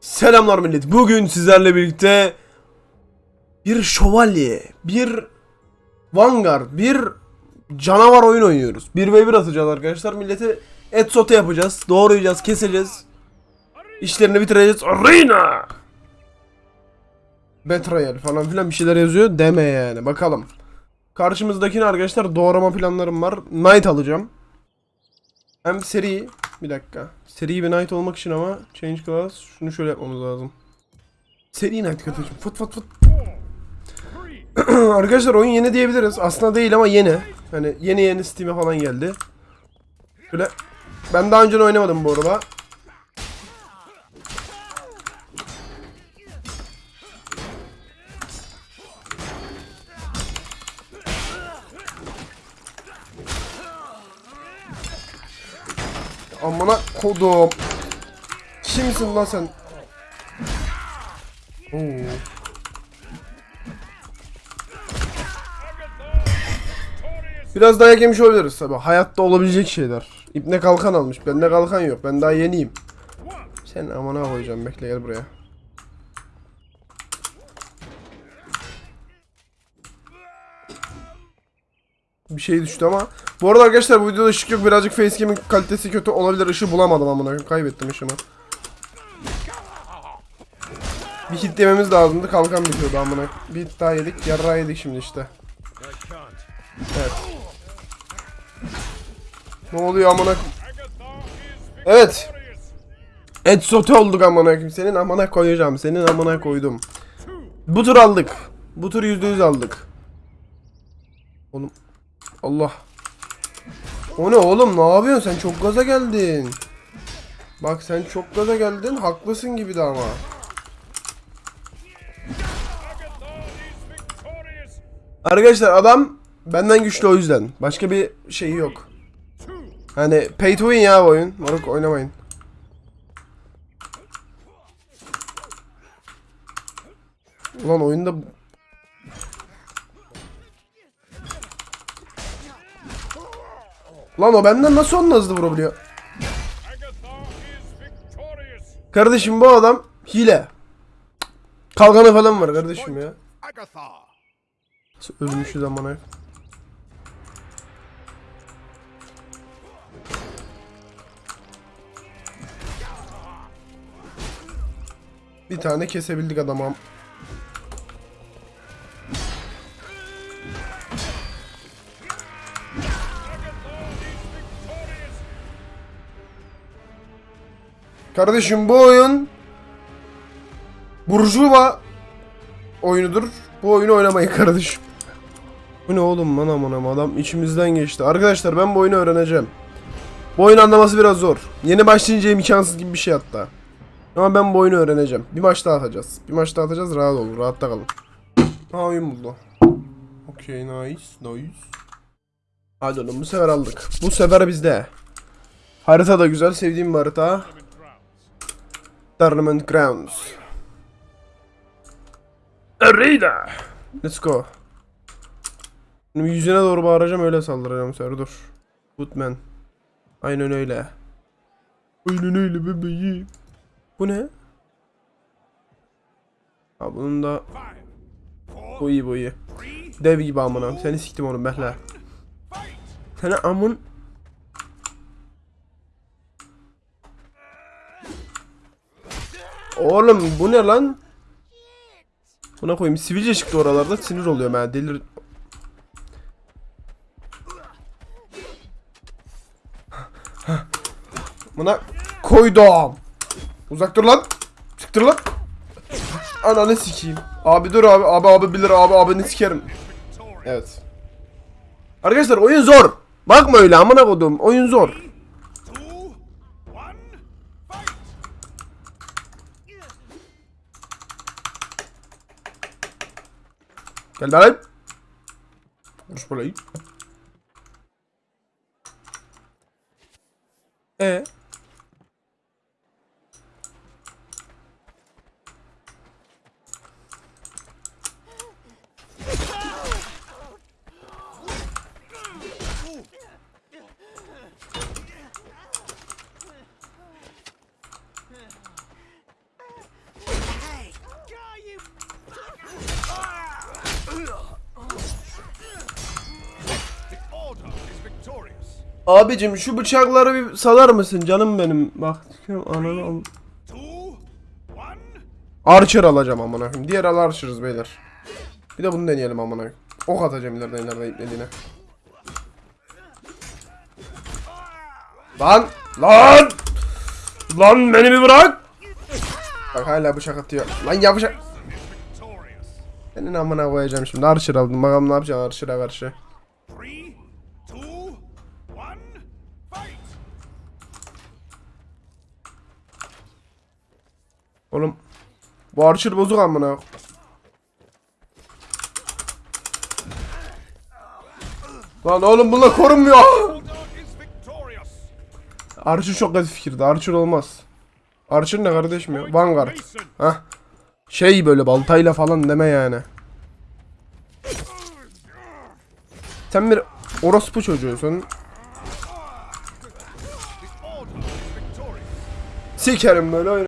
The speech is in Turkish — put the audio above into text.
Selamlar millet. Bugün sizlerle birlikte bir şövalye, bir vanguard, bir canavar oyun oynuyoruz. 1v1 atacağız arkadaşlar. Millete et sote yapacağız. Doğrayacağız, keseceğiz. İşlerini bitireceğiz. Arena! Betrayal falan filan bir şeyler yazıyor. Deme yani. Bakalım. Karşımızdakine arkadaşlar doğrama planlarım var. Knight alacağım. Hem seri bir dakika. Seri bir knight olmak için ama change class şunu şöyle yapmamız lazım. Seri knight kardeşim. Fıt fıt fıt. Arkadaşlar oyun yeni diyebiliriz. Aslında değil ama yeni. Hani yeni yeni Steam'e falan geldi. Şöyle ben daha önce oynamadım bu arada. Amına kodum. Kimsin lan sen? Oo. Biraz dayak yemiş olabiliriz tabi. Hayatta olabilecek şeyler. İpne kalkan almış. Bende kalkan yok. Ben daha yeniyim. Sen amına koyacağım. Bekle gel buraya. Bir şey düştü ama. Bu arada arkadaşlar bu videoda ışık yok. Birazcık facecam'in kalitesi kötü olabilir. Işığı bulamadım amına. Kaybettim ışığımı. Bir hit yememiz lazımdı. Kalkan bitiyordu amına. Bir hit daha yedik. Yarrağı yedik şimdi işte. Evet. Ne oluyor amına? Evet. Et sote olduk amına koyayım. Senin amına koyacağım. Senin amına koydum. Bu tur aldık. Bu tur %100 aldık. Oğlum. Allah. O ne oğlum ne yapıyorsun sen çok gaza geldin. Bak sen çok gaza geldin haklısın gibi de ama. Arkadaşlar adam benden güçlü o yüzden. Başka bir şeyi yok. Hani pay to win ya oyun. Moruk oynamayın. Ulan oyunda Lan o benden nasıl onunla hızlı vurabiliyor? Kardeşim bu adam hile. Kalkanı falan var kardeşim ya. Agatha. Ölmüşüz amına. Bir tane kesebildik adamı. Kardeşim bu oyun Burjuva oyunudur. Bu oyunu oynamayın kardeşim. Bu ne oğlum aman aman adam içimizden geçti. Arkadaşlar ben bu oyunu öğreneceğim. Bu oyunu anlaması biraz zor. Yeni başlayınca imkansız gibi bir şey hatta. Ama ben bu oyunu öğreneceğim. Bir maç daha atacağız. Bir maç daha atacağız rahat olun. Rahatta kalın. Ha oyun buldu. Okey nice nice. Hadi oğlum bu sefer aldık. Bu sefer bizde. Harita da güzel. Sevdiğim bir harita. Tournament Grounds. Arena. Let's go. Şimdi yüzüne doğru bağıracağım öyle saldıracağım sen dur. Footman. Aynen öyle. Aynen öyle bebeğim. Bu ne? Ha bunun da bu iyi bu iyi. Dev gibi amına. Seni siktim oğlum behle. Sana amın Oğlum bu ne lan? Buna koyayım sivilce çıktı oralarda sinir oluyorum ben delir. Buna koydum. Uzak dur lan. Çıktır lan. Ananı sikeyim. Abi dur abi abi abi bilir abi abi ne sikerim. Evet. Arkadaşlar oyun zor. Bakma öyle amına kodum. Oyun zor. Gel lan. Vuruş burayı. E Abicim şu bıçakları bir salar mısın canım benim? Bak ananı al. Archer alacağım amına koyayım. Diğer al Archer'ız beyler. Bir de bunu deneyelim amına koyayım. Ok atacağım ileride ileride iplediğine. Lan! Lan! Lan beni bir bırak! Bak hala bıçak atıyor. Lan ya. Senin amına koyacağım şimdi. Archer aldım. Bakalım ne yapacağım Archer'a karşı. Oğlum. Bu Archer bozuk amına. Lan oğlum bunlar korunmuyor. Archer çok kötü fikirdi. Archer olmaz. Archer ne kardeşim ya? Vanguard. Hah. Şey böyle baltayla falan deme yani. Sen bir orospu çocuğusun. Sikerim böyle.